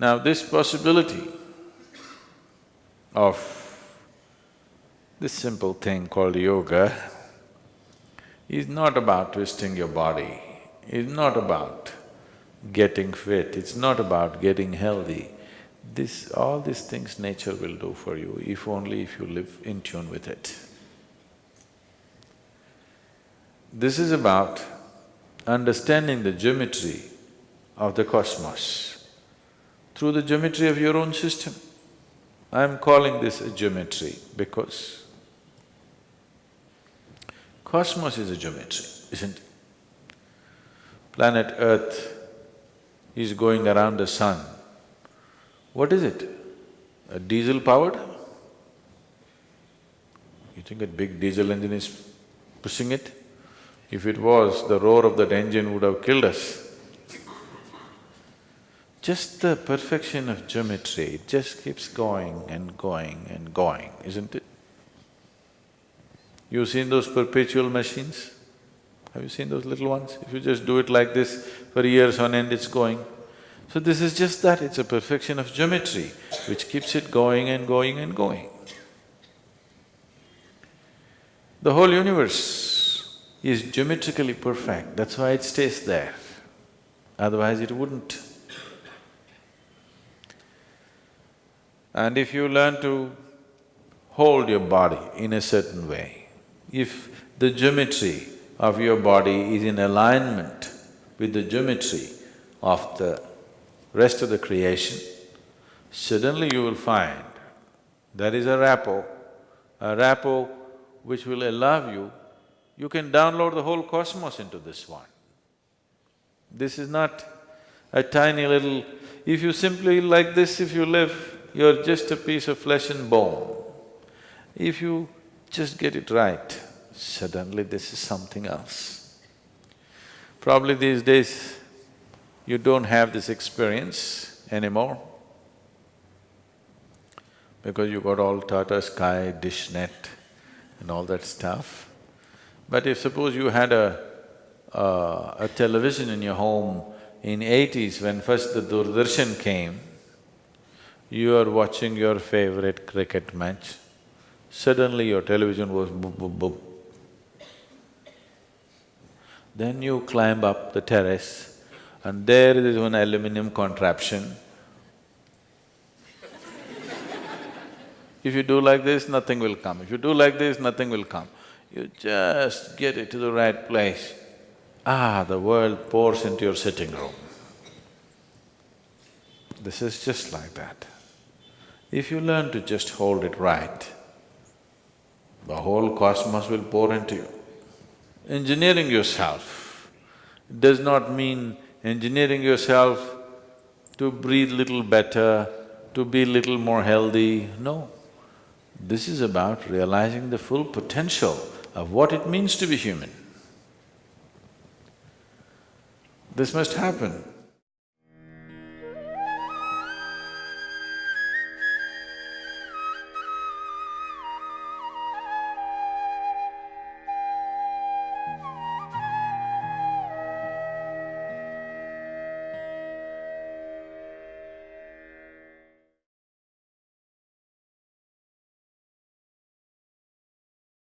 Now this possibility of this simple thing called yoga is not about twisting your body, is not about getting fit, it's not about getting healthy. This… all these things nature will do for you if only if you live in tune with it. This is about understanding the geometry of the cosmos through the geometry of your own system. I'm calling this a geometry because cosmos is a geometry, isn't it? Planet Earth is going around the sun. What is it? A diesel powered? You think a big diesel engine is pushing it? If it was, the roar of that engine would have killed us. Just the perfection of geometry, it just keeps going and going and going, isn't it? You've seen those perpetual machines? Have you seen those little ones? If you just do it like this, for years on end it's going. So this is just that, it's a perfection of geometry which keeps it going and going and going. The whole universe is geometrically perfect, that's why it stays there, otherwise it wouldn't. And if you learn to hold your body in a certain way, if the geometry of your body is in alignment with the geometry of the rest of the creation, suddenly you will find there is a rapport, a rapport which will allow you, you can download the whole cosmos into this one. This is not a tiny little… If you simply like this, if you live, you're just a piece of flesh and bone. If you just get it right, suddenly this is something else. Probably these days, you don't have this experience anymore because you got all Tata Sky, Dishnet and all that stuff. But if suppose you had a, uh, a television in your home in eighties when first the Doordarshan came, you are watching your favorite cricket match, suddenly your television was boop, boop, boop. Then you climb up the terrace and there is one aluminum contraption. if you do like this, nothing will come. If you do like this, nothing will come. You just get it to the right place. Ah, the world pours into your sitting room. This is just like that. If you learn to just hold it right, the whole cosmos will pour into you. Engineering yourself does not mean engineering yourself to breathe little better, to be little more healthy, no. This is about realizing the full potential of what it means to be human. This must happen